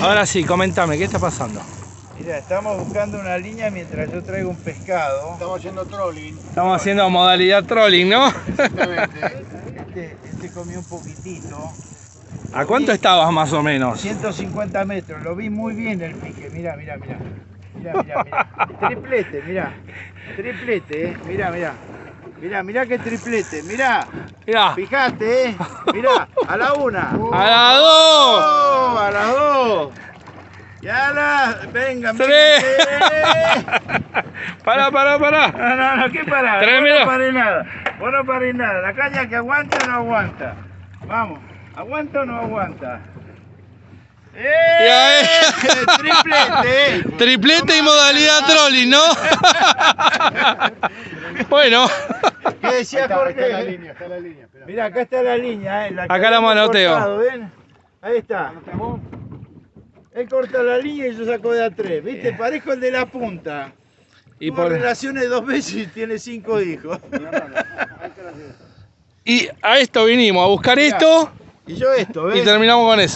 Ahora sí, comentame, ¿qué está pasando? Mira, estamos buscando una línea mientras yo traigo un pescado. Estamos haciendo trolling. Estamos haciendo modalidad trolling, ¿no? Exactamente. Este, este comió un poquitito. ¿A cuánto estabas más o menos? 150 metros, lo vi muy bien el pique. Mira, mira, mira. Mira, mira, mira. Triplete, mira. Triplete, eh. Mira, mira. Mira, mira qué triplete. Mira. Mirá, Fijate, eh. Mira, a la una. a las dos. Oh, a las dos. Y a las. Venga. Pará, pará, pará. No, no, no, ¿qué Vos minutos. no paré nada. Vos no paré nada. La caña que aguanta o no aguanta. Vamos. ¿Aguanta o no aguanta? ¡Eh! ¡Triplete! eh. Triplete y modalidad trolling, ¿no? bueno, ¿Qué decía está, ahí está la Jorge? línea, está la línea. Mira, acá está la línea. Eh, la Acá la manoteo. cortado, ¿ven? Ahí está. Él corta la línea y yo saco de a tres. ¿Viste? Parejo el de la punta. y, Tuvo por, relaciones dos veces y tiene cinco hijos. y a esto vinimos, a buscar esto Y yo esto, ¿ves? y terminamos con eso.